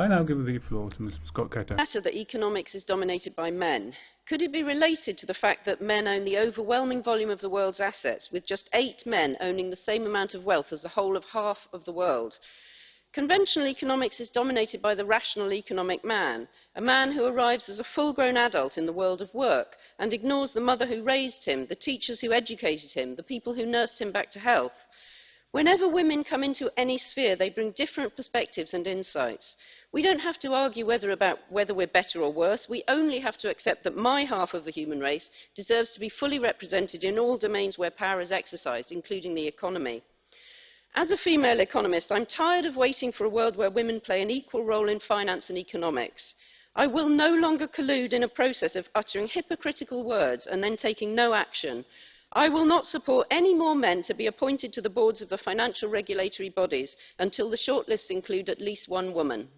I now give the floor to Ms Scott Cato. matter that economics is dominated by men. Could it be related to the fact that men own the overwhelming volume of the world's assets, with just eight men owning the same amount of wealth as the whole of half of the world? Conventional economics is dominated by the rational economic man, a man who arrives as a full-grown adult in the world of work and ignores the mother who raised him, the teachers who educated him, the people who nursed him back to health. Whenever women come into any sphere, they bring different perspectives and insights. We don't have to argue whether about whether we're better or worse. We only have to accept that my half of the human race deserves to be fully represented in all domains where power is exercised, including the economy. As a female economist, I'm tired of waiting for a world where women play an equal role in finance and economics. I will no longer collude in a process of uttering hypocritical words and then taking no action. I will not support any more men to be appointed to the boards of the financial regulatory bodies until the shortlists include at least one woman.